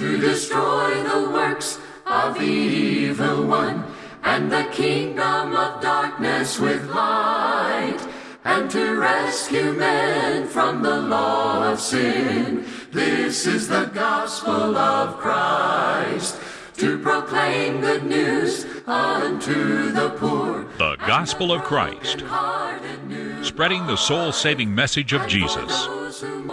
to destroy the works of the evil one and the kingdom of darkness with light and to rescue men from the law of sin. This is the gospel of Christ to proclaim good news unto the poor. The Gospel of Christ, spreading the soul saving message of Jesus.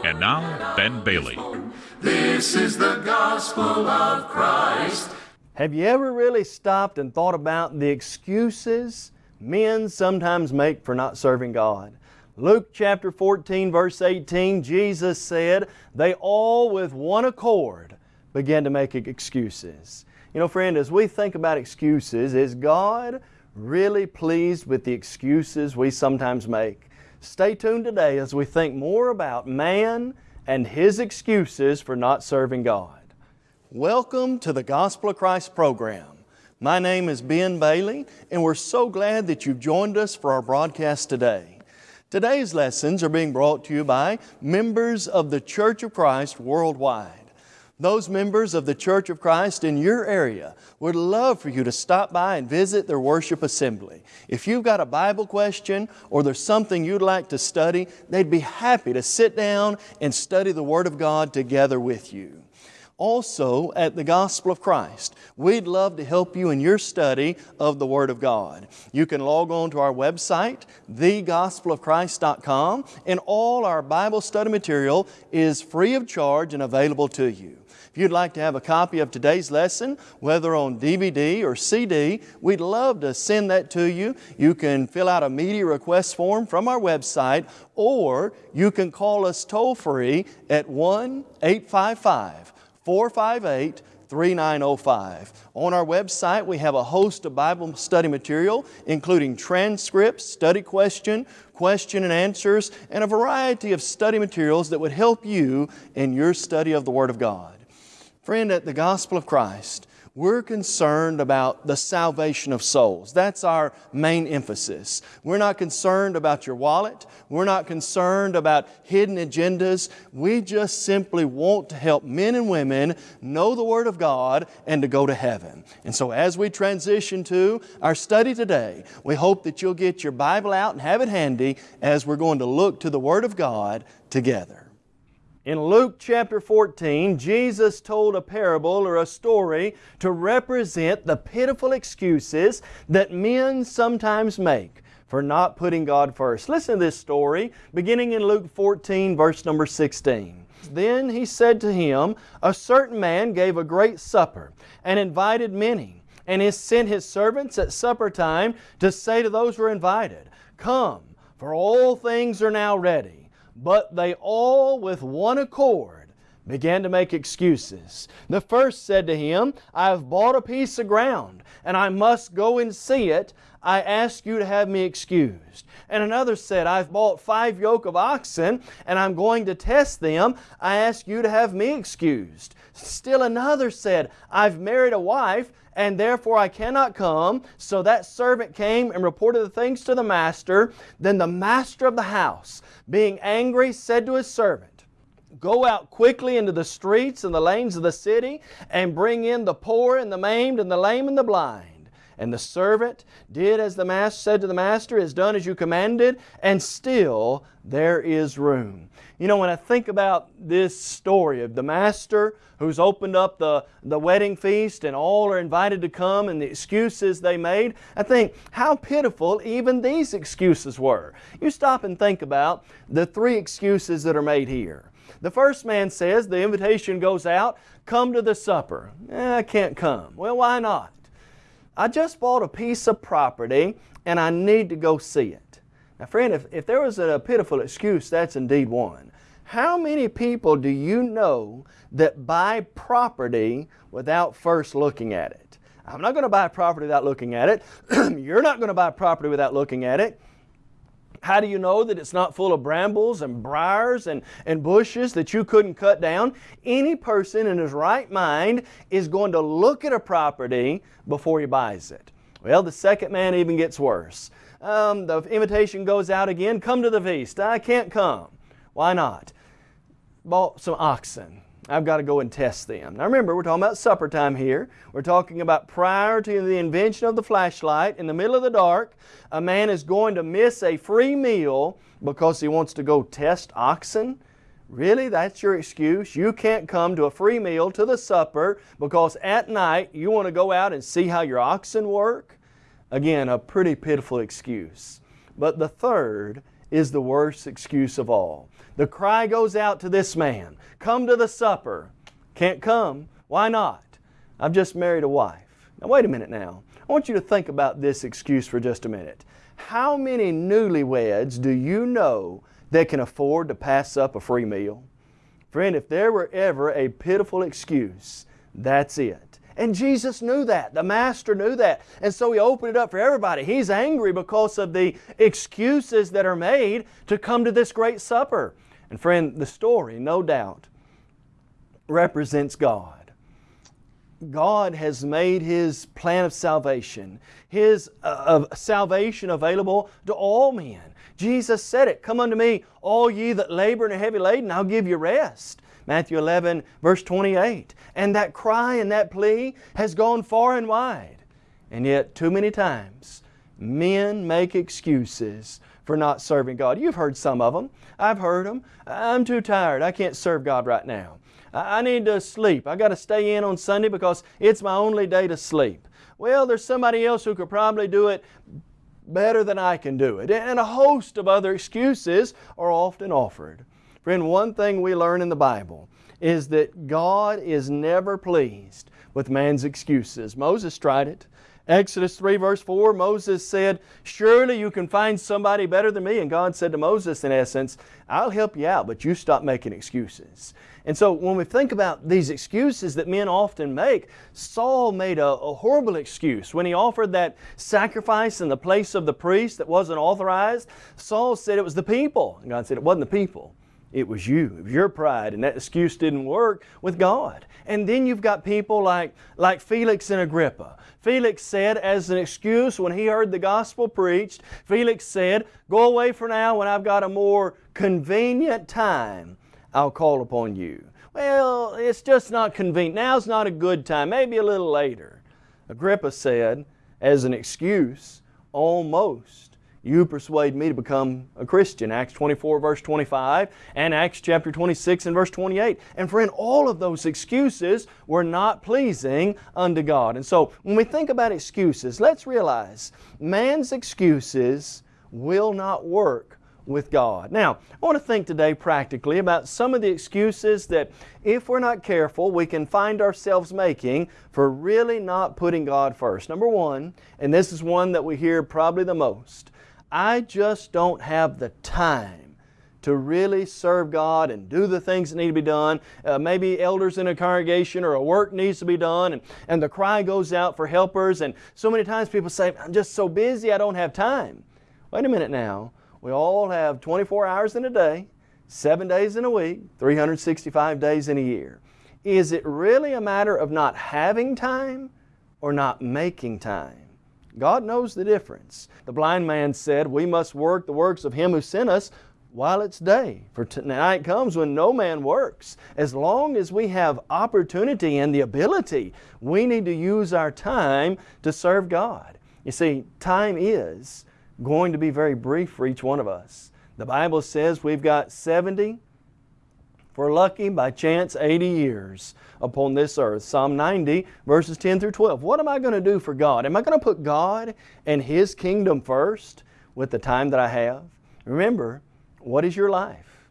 And now, Ben Bailey. This is the gospel of Christ. Have you ever really stopped and thought about the excuses men sometimes make for not serving God? Luke chapter 14 verse 18, Jesus said, they all with one accord began to make excuses. You know friend, as we think about excuses, is God really pleased with the excuses we sometimes make? Stay tuned today as we think more about man and his excuses for not serving God. Welcome to the Gospel of Christ program. My name is Ben Bailey and we're so glad that you've joined us for our broadcast today. Today's lessons are being brought to you by members of the Church of Christ worldwide. Those members of the Church of Christ in your area would love for you to stop by and visit their worship assembly. If you've got a Bible question or there's something you'd like to study, they'd be happy to sit down and study the Word of God together with you also at the Gospel of Christ. We'd love to help you in your study of the Word of God. You can log on to our website, thegospelofchrist.com, and all our Bible study material is free of charge and available to you. If you'd like to have a copy of today's lesson, whether on DVD or CD, we'd love to send that to you. You can fill out a media request form from our website, or you can call us toll free at 1 855 458 3905. On our website, we have a host of Bible study material, including transcripts, study question, question and answers, and a variety of study materials that would help you in your study of the Word of God. Friend, at the Gospel of Christ, we're concerned about the salvation of souls. That's our main emphasis. We're not concerned about your wallet. We're not concerned about hidden agendas. We just simply want to help men and women know the Word of God and to go to heaven. And so as we transition to our study today, we hope that you'll get your Bible out and have it handy as we're going to look to the Word of God together. In Luke chapter 14, Jesus told a parable or a story to represent the pitiful excuses that men sometimes make for not putting God first. Listen to this story beginning in Luke 14 verse number 16. Then he said to him, A certain man gave a great supper and invited many, and he sent his servants at supper time to say to those who were invited, Come, for all things are now ready. But they all with one accord began to make excuses. The first said to him, I have bought a piece of ground, and I must go and see it. I ask you to have me excused. And another said, I've bought five yoke of oxen, and I'm going to test them. I ask you to have me excused. Still another said, I've married a wife, and therefore I cannot come. So that servant came and reported the things to the master. Then the master of the house, being angry, said to his servant, Go out quickly into the streets and the lanes of the city, and bring in the poor and the maimed and the lame and the blind. And the servant did as the master said to the master, is done as you commanded, and still there is room. You know, when I think about this story of the master who's opened up the, the wedding feast and all are invited to come and the excuses they made, I think how pitiful even these excuses were. You stop and think about the three excuses that are made here. The first man says the invitation goes out, come to the supper. Eh, I can't come. Well, why not? I just bought a piece of property and I need to go see it. Now friend, if, if there was a pitiful excuse, that's indeed one. How many people do you know that buy property without first looking at it? I'm not going to buy property without looking at it. You're not going to buy property without looking at it. How do you know that it's not full of brambles and briars and, and bushes that you couldn't cut down? Any person in his right mind is going to look at a property before he buys it. Well, the second man even gets worse. Um, the invitation goes out again, come to the feast. I can't come. Why not? Bought some oxen. I've got to go and test them. Now remember, we're talking about supper time here. We're talking about prior to the invention of the flashlight, in the middle of the dark, a man is going to miss a free meal because he wants to go test oxen. Really? That's your excuse? You can't come to a free meal, to the supper, because at night you want to go out and see how your oxen work? Again, a pretty pitiful excuse. But the third is the worst excuse of all. The cry goes out to this man, come to the supper. Can't come. Why not? I've just married a wife. Now wait a minute now. I want you to think about this excuse for just a minute. How many newlyweds do you know that can afford to pass up a free meal? Friend, if there were ever a pitiful excuse, that's it. And Jesus knew that. The Master knew that. And so He opened it up for everybody. He's angry because of the excuses that are made to come to this great supper. And friend, the story, no doubt, represents God. God has made His plan of salvation, His uh, salvation available to all men. Jesus said it, Come unto me, all ye that labor and are heavy laden, I'll give you rest. Matthew 11, verse 28. And that cry and that plea has gone far and wide. And yet, too many times, men make excuses for not serving God. You've heard some of them. I've heard them. I'm too tired. I can't serve God right now. I need to sleep. I got to stay in on Sunday because it's my only day to sleep. Well, there's somebody else who could probably do it better than I can do it. And a host of other excuses are often offered. Friend, one thing we learn in the Bible is that God is never pleased with man's excuses. Moses tried it. Exodus 3 verse 4, Moses said, Surely you can find somebody better than me. And God said to Moses, in essence, I'll help you out, but you stop making excuses. And so when we think about these excuses that men often make, Saul made a, a, horrible excuse. When he offered that sacrifice in the place of the priest that wasn't authorized, Saul said it was the people. And God said it wasn't the people. It was you. It was your pride, and that excuse didn't work with God. And then you've got people like, like Felix and Agrippa. Felix said as an excuse when he heard the gospel preached, Felix said, Go away for now when I've got a more convenient time, I'll call upon you. Well, it's just not convenient. Now's not a good time. Maybe a little later. Agrippa said, as an excuse, almost you persuade me to become a Christian. Acts 24 verse 25 and Acts chapter 26 and verse 28. And friend, all of those excuses were not pleasing unto God. And so when we think about excuses, let's realize man's excuses will not work with God. Now, I want to think today practically about some of the excuses that if we're not careful, we can find ourselves making for really not putting God first. Number one, and this is one that we hear probably the most, I just don't have the time to really serve God and do the things that need to be done. Uh, maybe elders in a congregation or a work needs to be done and, and the cry goes out for helpers and so many times people say, I'm just so busy I don't have time. Wait a minute now. We all have 24 hours in a day, 7 days in a week, 365 days in a year. Is it really a matter of not having time or not making time? God knows the difference. The blind man said, We must work the works of Him who sent us while it's day. For tonight comes when no man works. As long as we have opportunity and the ability, we need to use our time to serve God. You see, time is going to be very brief for each one of us. The Bible says we've got 70, for lucky by chance 80 years upon this earth. Psalm 90 verses 10 through 12. What am I going to do for God? Am I going to put God and His kingdom first with the time that I have? Remember, what is your life?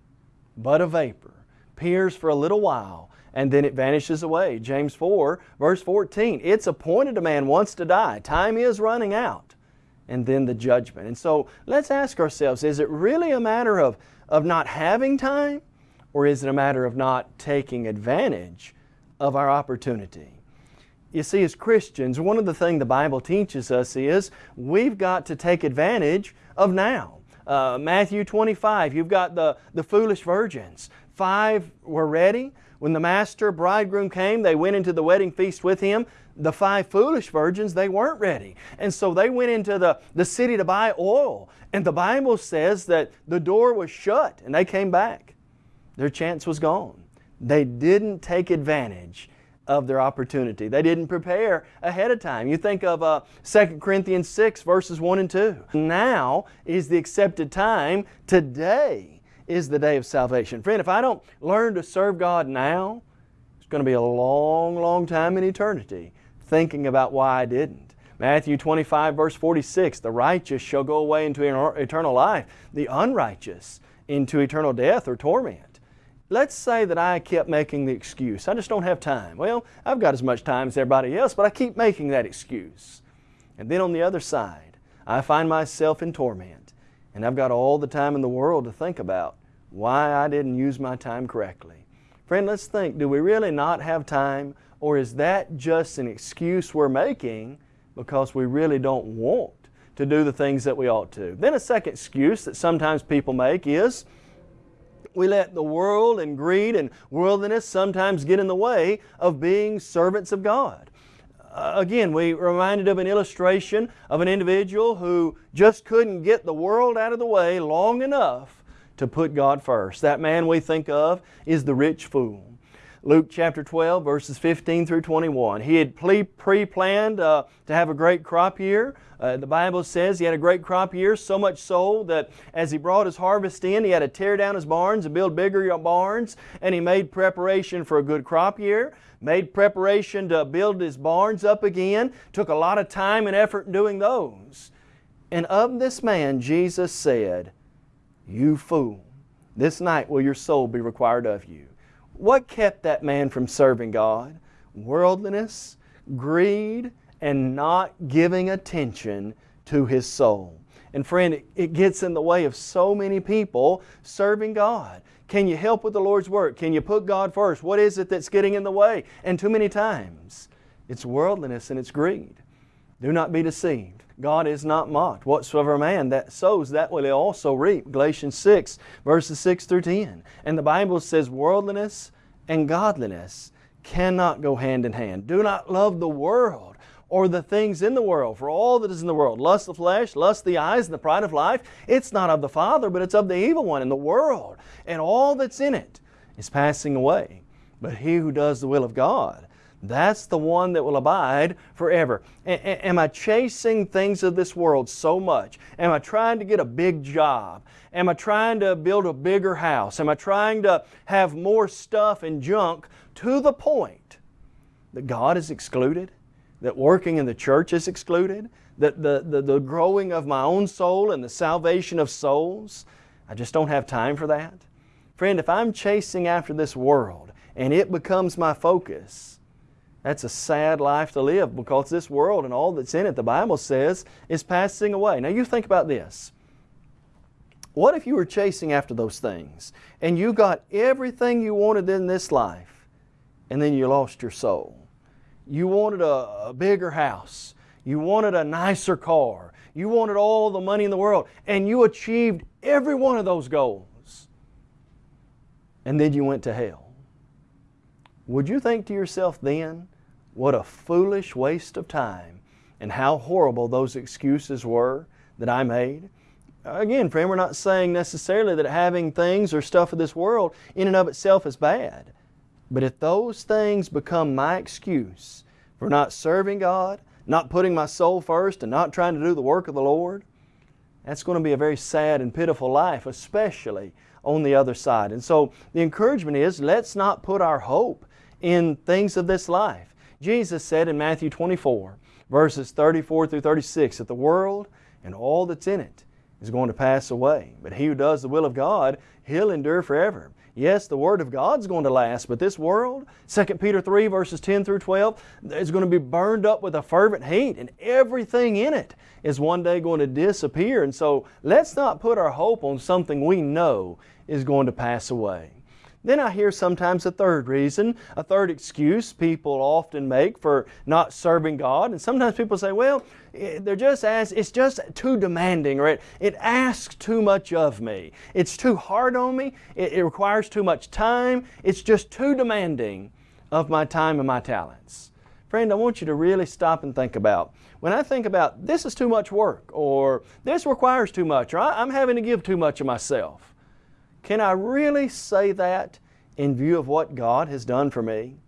But a vapor, appears for a little while, and then it vanishes away. James 4 verse 14. It's appointed a man once to die. Time is running out. And then the judgment. And so let's ask ourselves, is it really a matter of, of not having time? Or is it a matter of not taking advantage of our opportunity? You see, as Christians, one of the things the Bible teaches us is we've got to take advantage of now. Uh, Matthew 25, you've got the, the foolish virgins. Five were ready. When the master bridegroom came, they went into the wedding feast with him. The five foolish virgins, they weren't ready. And so they went into the, the city to buy oil. And the Bible says that the door was shut and they came back. Their chance was gone. They didn't take advantage of their opportunity. They didn't prepare ahead of time. You think of uh, 2 Corinthians 6 verses 1 and 2. Now is the accepted time. Today is the day of salvation. Friend, if I don't learn to serve God now, it's going to be a long, long time in eternity thinking about why I didn't. Matthew 25 verse 46, the righteous shall go away into eternal life, the unrighteous into eternal death or torment. Let's say that I kept making the excuse, I just don't have time. Well, I've got as much time as everybody else, but I keep making that excuse. And then on the other side, I find myself in torment, and I've got all the time in the world to think about why I didn't use my time correctly. Friend, let's think, do we really not have time, or is that just an excuse we're making because we really don't want to do the things that we ought to? Then a second excuse that sometimes people make is, we let the world and greed and worldliness sometimes get in the way of being servants of God. Uh, again, we reminded of an illustration of an individual who just couldn't get the world out of the way long enough to put God first. That man we think of is the rich fool. Luke chapter 12 verses 15 through 21. He had pre-planned uh, to have a great crop year. Uh, the Bible says he had a great crop year, so much so that as he brought his harvest in, he had to tear down his barns and build bigger barns, and he made preparation for a good crop year, made preparation to build his barns up again, took a lot of time and effort in doing those. And of this man, Jesus said, You fool, this night will your soul be required of you. What kept that man from serving God? Worldliness, greed, and not giving attention to his soul. And friend, it gets in the way of so many people serving God. Can you help with the Lord's work? Can you put God first? What is it that's getting in the way? And too many times, it's worldliness and it's greed. Do not be deceived. God is not mocked. Whatsoever man that sows, that will he also reap. Galatians 6, verses 6 through 10. And the Bible says worldliness and godliness cannot go hand in hand. Do not love the world or the things in the world. For all that is in the world, lust of the flesh, lust of the eyes, and the pride of life, it's not of the Father, but it's of the evil one in the world. And all that's in it is passing away. But he who does the will of God that's the one that will abide forever. A am I chasing things of this world so much? Am I trying to get a big job? Am I trying to build a bigger house? Am I trying to have more stuff and junk to the point that God is excluded? That working in the church is excluded? That the, the, the growing of my own soul and the salvation of souls? I just don't have time for that. Friend, if I'm chasing after this world and it becomes my focus, that's a sad life to live because this world and all that's in it, the Bible says, is passing away. Now you think about this. What if you were chasing after those things and you got everything you wanted in this life and then you lost your soul? You wanted a, a bigger house. You wanted a nicer car. You wanted all the money in the world and you achieved every one of those goals. And then you went to hell. Would you think to yourself then, what a foolish waste of time and how horrible those excuses were that I made. Again, friend, we're not saying necessarily that having things or stuff of this world in and of itself is bad. But if those things become my excuse for not serving God, not putting my soul first and not trying to do the work of the Lord, that's going to be a very sad and pitiful life, especially on the other side. And so the encouragement is let's not put our hope in things of this life. Jesus said in Matthew 24, verses 34 through 36, that the world and all that's in it is going to pass away. But he who does the will of God, he'll endure forever. Yes, the Word of God's going to last, but this world, 2 Peter 3 verses 10 through 12, is going to be burned up with a fervent heat and everything in it is one day going to disappear. And so let's not put our hope on something we know is going to pass away. Then I hear sometimes a third reason, a third excuse people often make for not serving God. And sometimes people say, well, they're just as it's just too demanding or it, it asks too much of me. It's too hard on me. It, it requires too much time. It's just too demanding of my time and my talents. Friend, I want you to really stop and think about when I think about this is too much work or this requires too much or I'm having to give too much of myself. Can I really say that in view of what God has done for me?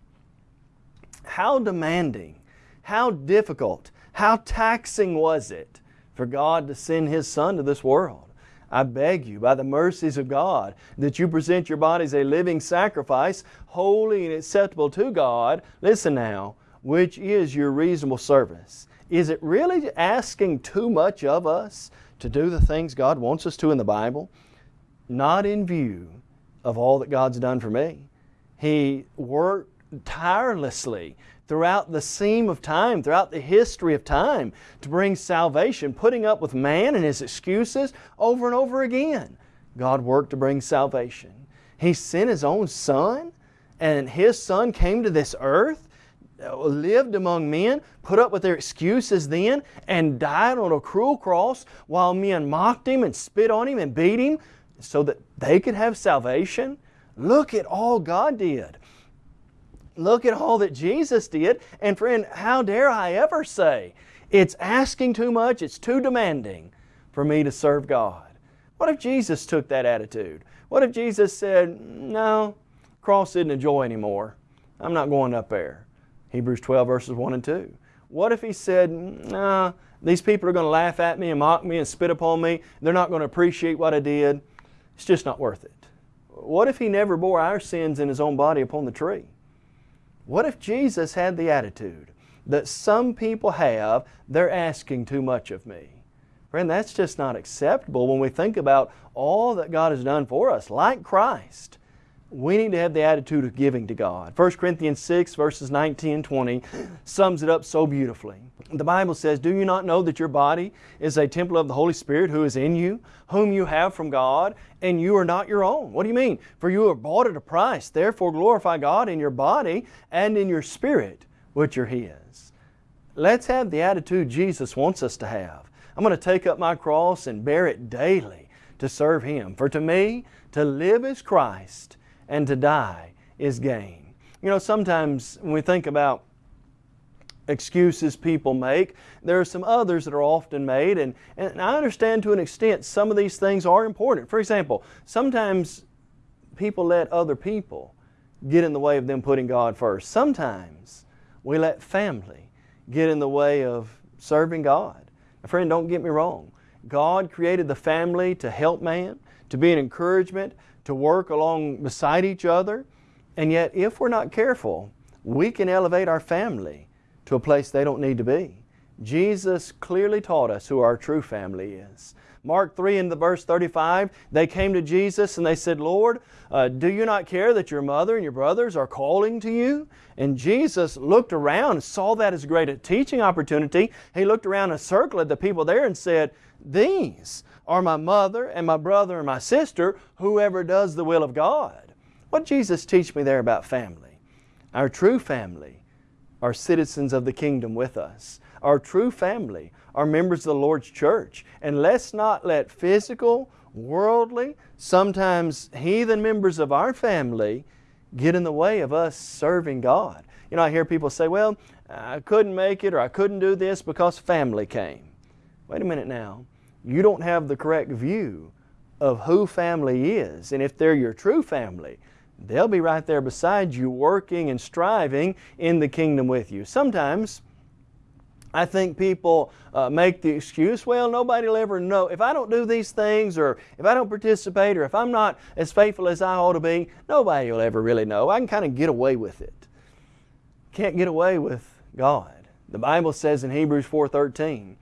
How demanding, how difficult, how taxing was it for God to send His Son to this world? I beg you, by the mercies of God, that you present your bodies a living sacrifice, holy and acceptable to God. Listen now, which is your reasonable service. Is it really asking too much of us to do the things God wants us to in the Bible? Not in view of all that God's done for me. He worked tirelessly throughout the seam of time, throughout the history of time, to bring salvation, putting up with man and his excuses over and over again. God worked to bring salvation. He sent His own Son, and His Son came to this earth, uh, lived among men, put up with their excuses then, and died on a cruel cross while men mocked Him and spit on Him and beat Him so that they could have salvation. Look at all God did. Look at all that Jesus did. And friend, how dare I ever say it's asking too much, it's too demanding for me to serve God. What if Jesus took that attitude? What if Jesus said, no, cross isn't a joy anymore. I'm not going up there. Hebrews 12 verses 1 and 2. What if He said, nah, these people are going to laugh at me and mock me and spit upon me. They're not going to appreciate what I did. It's just not worth it. What if He never bore our sins in His own body upon the tree? What if Jesus had the attitude that some people have, they're asking too much of me? Friend, that's just not acceptable when we think about all that God has done for us. Like Christ, we need to have the attitude of giving to God. 1 Corinthians 6 verses 19 and 20 sums it up so beautifully. The Bible says, Do you not know that your body is a temple of the Holy Spirit who is in you, whom you have from God, and you are not your own? What do you mean? For you are bought at a price. Therefore glorify God in your body and in your spirit, which are His. Let's have the attitude Jesus wants us to have. I'm going to take up my cross and bear it daily to serve Him. For to me, to live is Christ, and to die is gain. You know, sometimes when we think about excuses people make, there are some others that are often made, and, and I understand to an extent some of these things are important. For example, sometimes people let other people get in the way of them putting God first. Sometimes we let family get in the way of serving God. My friend, don't get me wrong. God created the family to help man, to be an encouragement, to work along beside each other. And yet, if we're not careful, we can elevate our family to a place they don't need to be. Jesus clearly taught us who our true family is. Mark 3 in the verse 35, they came to Jesus and they said, Lord, uh, do you not care that your mother and your brothers are calling to you? And Jesus looked around and saw that as great a teaching opportunity. He looked around and circled the people there and said, These are my mother and my brother and my sister, whoever does the will of God. What Jesus teach me there about family? Our true family are citizens of the kingdom with us. Our true family are members of the Lord's church. And let's not let physical, worldly, sometimes heathen members of our family get in the way of us serving God. You know, I hear people say, well, I couldn't make it or I couldn't do this because family came. Wait a minute now you don't have the correct view of who family is. And if they're your true family, they'll be right there beside you working and striving in the kingdom with you. Sometimes I think people uh, make the excuse, well, nobody will ever know. If I don't do these things or if I don't participate or if I'm not as faithful as I ought to be, nobody will ever really know. I can kind of get away with it. Can't get away with God. The Bible says in Hebrews 4.13,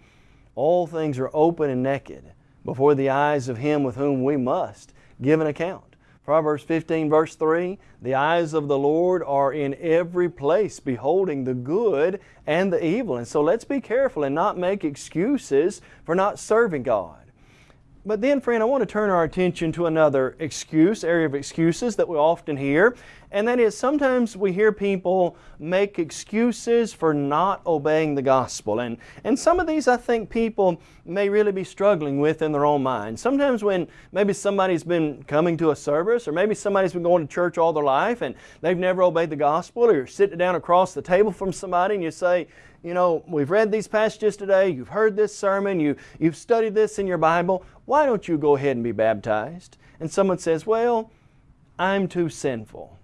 all things are open and naked before the eyes of Him with whom we must give an account. Proverbs 15 verse 3, The eyes of the Lord are in every place, beholding the good and the evil. And so let's be careful and not make excuses for not serving God. But then, friend, I want to turn our attention to another excuse, area of excuses that we often hear, and that is sometimes we hear people make excuses for not obeying the gospel. And, and some of these I think people may really be struggling with in their own mind. Sometimes when maybe somebody's been coming to a service, or maybe somebody's been going to church all their life and they've never obeyed the gospel, or you're sitting down across the table from somebody and you say, you know, we've read these passages today, you've heard this sermon, you, you've studied this in your Bible, why don't you go ahead and be baptized? And someone says, well, I'm too sinful.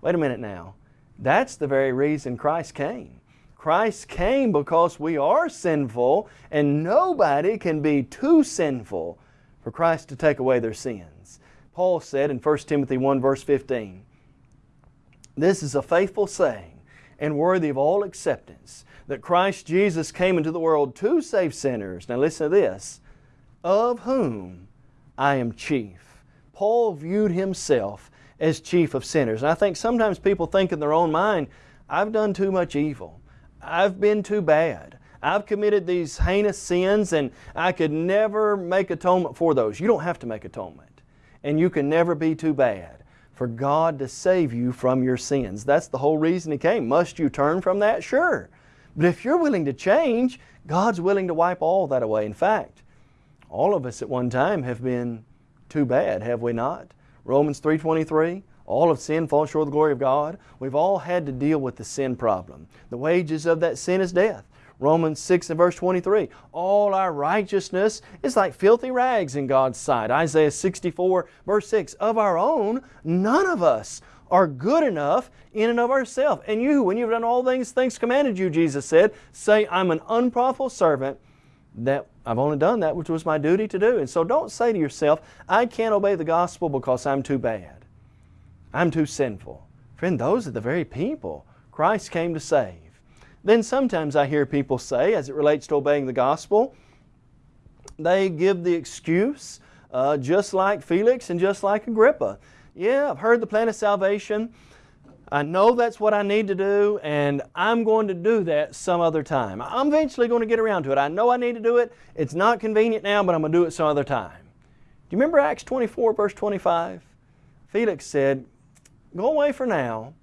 Wait a minute now. That's the very reason Christ came. Christ came because we are sinful and nobody can be too sinful for Christ to take away their sins. Paul said in 1 Timothy 1 verse 15, This is a faithful saying and worthy of all acceptance that Christ Jesus came into the world to save sinners. Now listen to this, of whom I am chief. Paul viewed himself as chief of sinners. And I think sometimes people think in their own mind, I've done too much evil. I've been too bad. I've committed these heinous sins and I could never make atonement for those. You don't have to make atonement. And you can never be too bad for God to save you from your sins. That's the whole reason He came. Must you turn from that? Sure. But if you're willing to change, God's willing to wipe all that away. In fact, all of us at one time have been too bad, have we not? Romans 3.23, all of sin falls short of the glory of God. We've all had to deal with the sin problem. The wages of that sin is death. Romans 6 and verse 23, all our righteousness is like filthy rags in God's sight. Isaiah 64 verse 6, of our own, none of us are good enough in and of ourselves. And you, when you've done all things, things commanded you, Jesus said, say, I'm an unprofitable servant that I've only done that which was my duty to do. And so don't say to yourself, I can't obey the gospel because I'm too bad. I'm too sinful. Friend, those are the very people Christ came to save. Then sometimes I hear people say, as it relates to obeying the gospel, they give the excuse, uh, just like Felix and just like Agrippa. Yeah, I've heard the plan of salvation. I know that's what I need to do and I'm going to do that some other time. I'm eventually going to get around to it. I know I need to do it. It's not convenient now, but I'm going to do it some other time. Do you remember Acts 24 verse 25? Felix said, go away for now.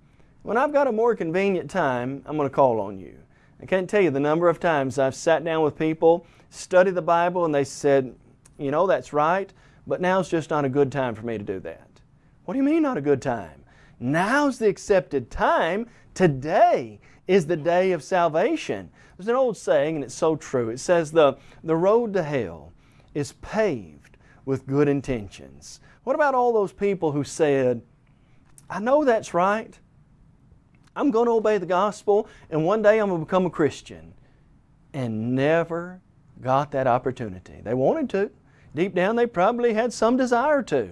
When I've got a more convenient time, I'm going to call on you. I can't tell you the number of times I've sat down with people, studied the Bible, and they said, you know, that's right, but now's just not a good time for me to do that. What do you mean not a good time? Now's the accepted time. Today is the day of salvation. There's an old saying, and it's so true. It says, the, the road to hell is paved with good intentions. What about all those people who said, I know that's right. I'm going to obey the gospel, and one day I'm going to become a Christian. And never got that opportunity. They wanted to. Deep down, they probably had some desire to,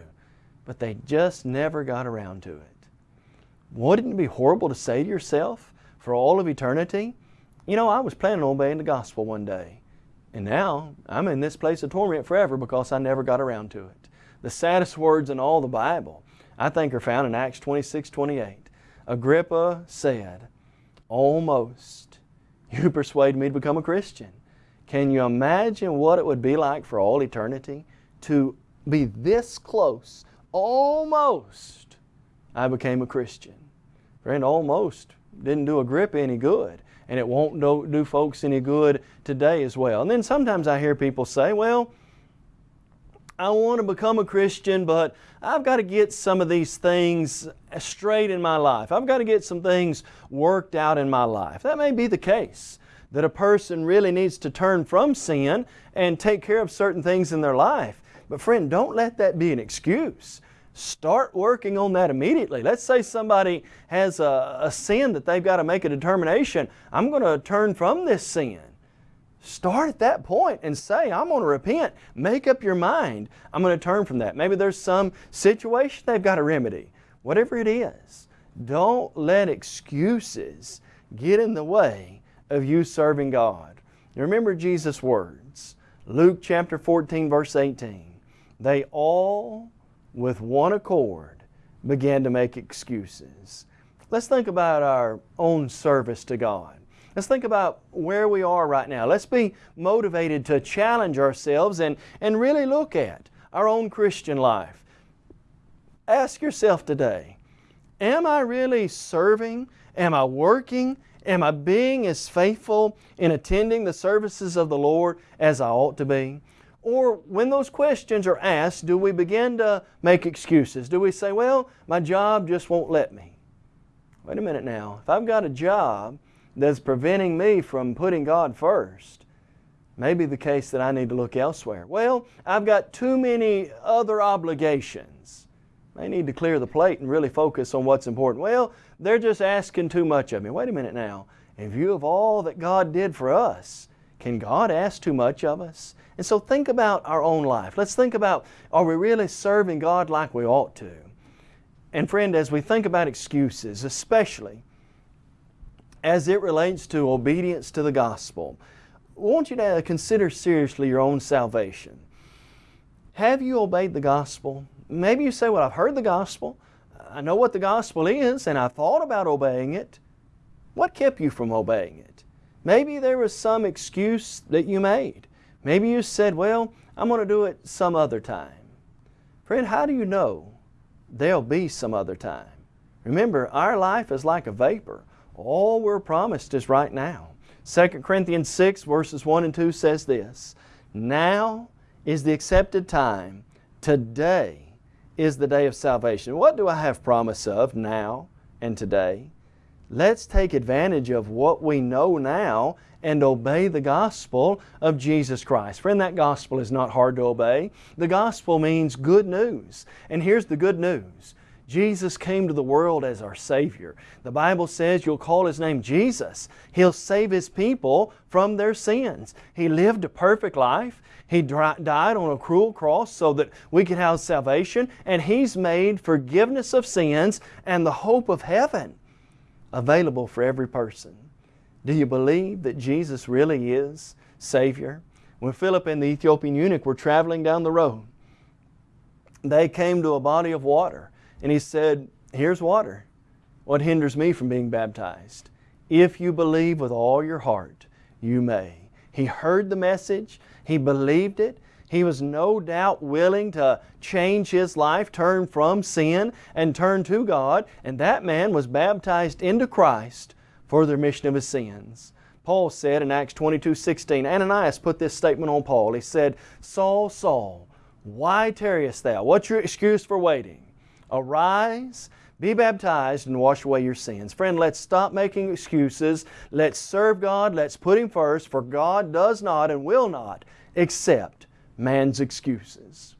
but they just never got around to it. Wouldn't it be horrible to say to yourself for all of eternity, you know, I was planning on obeying the gospel one day, and now I'm in this place of torment forever because I never got around to it. The saddest words in all the Bible, I think, are found in Acts 26, 28. Agrippa said, almost, you persuade me to become a Christian. Can you imagine what it would be like for all eternity to be this close, almost I became a Christian. Friend, almost didn't do Agrippa any good. And it won't do, do folks any good today as well. And then sometimes I hear people say, well, I want to become a Christian, but I've got to get some of these things straight in my life. I've got to get some things worked out in my life. That may be the case, that a person really needs to turn from sin and take care of certain things in their life. But friend, don't let that be an excuse. Start working on that immediately. Let's say somebody has a, a sin that they've got to make a determination. I'm going to turn from this sin. Start at that point and say, I'm going to repent. Make up your mind. I'm going to turn from that. Maybe there's some situation they've got to remedy. Whatever it is, don't let excuses get in the way of you serving God. remember Jesus' words. Luke chapter 14 verse 18. They all with one accord, began to make excuses. Let's think about our own service to God. Let's think about where we are right now. Let's be motivated to challenge ourselves and, and really look at our own Christian life. Ask yourself today, am I really serving? Am I working? Am I being as faithful in attending the services of the Lord as I ought to be? Or when those questions are asked, do we begin to make excuses? Do we say, well, my job just won't let me? Wait a minute now. If I've got a job that's preventing me from putting God first, maybe the case that I need to look elsewhere. Well, I've got too many other obligations. They need to clear the plate and really focus on what's important. Well, they're just asking too much of me. Wait a minute now. In view of all that God did for us, can God ask too much of us? And so think about our own life. Let's think about are we really serving God like we ought to? And friend, as we think about excuses, especially as it relates to obedience to the gospel, I want you to consider seriously your own salvation. Have you obeyed the gospel? Maybe you say, well, I've heard the gospel. I know what the gospel is and I thought about obeying it. What kept you from obeying it? Maybe there was some excuse that you made. Maybe you said, well, I'm going to do it some other time. Friend, how do you know there'll be some other time? Remember, our life is like a vapor. All we're promised is right now. 2 Corinthians 6 verses 1 and 2 says this, Now is the accepted time. Today is the day of salvation. What do I have promise of now and today? Let's take advantage of what we know now and obey the gospel of Jesus Christ. Friend, that gospel is not hard to obey. The gospel means good news. And here's the good news. Jesus came to the world as our Savior. The Bible says you'll call His name Jesus. He'll save His people from their sins. He lived a perfect life. He died on a cruel cross so that we could have salvation, and He's made forgiveness of sins and the hope of heaven available for every person. Do you believe that Jesus really is Savior? When Philip and the Ethiopian eunuch were traveling down the road, they came to a body of water and he said, here's water. What hinders me from being baptized? If you believe with all your heart, you may. He heard the message, he believed it, he was no doubt willing to change his life, turn from sin and turn to God, and that man was baptized into Christ for the remission of his sins. Paul said in Acts 22, 16, Ananias put this statement on Paul. He said, Saul, Saul, why tarriest thou? What's your excuse for waiting? Arise, be baptized, and wash away your sins. Friend, let's stop making excuses. Let's serve God. Let's put Him first, for God does not and will not accept man's excuses.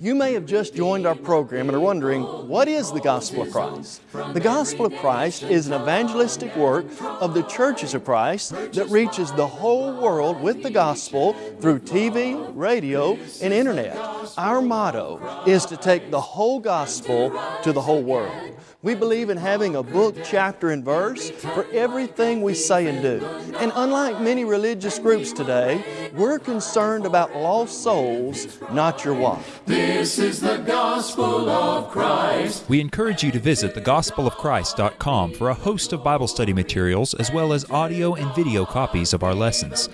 You may have just joined our program and are wondering, what is the Gospel of Christ? The Gospel of Christ is an evangelistic work of the churches of Christ that reaches the whole world with the Gospel through TV, radio, and Internet. Our motto is to take the whole Gospel to the whole world. We believe in having a book, chapter, and verse for everything we say and do. And unlike many religious groups today, we're concerned about lost souls, not your wife. This is the gospel of Christ. We encourage you to visit thegospelofchrist.com for a host of Bible study materials as well as audio and video copies of our lessons.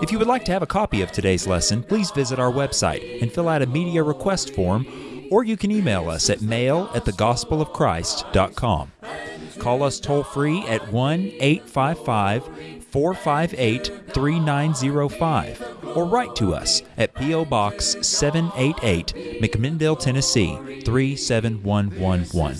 If you would like to have a copy of today's lesson, please visit our website and fill out a media request form or you can email us at mail at thegospelofchrist.com. Call us toll free at 1 855 458 3905 or write to us at P.O. Box 788, McMinnville, Tennessee 37111.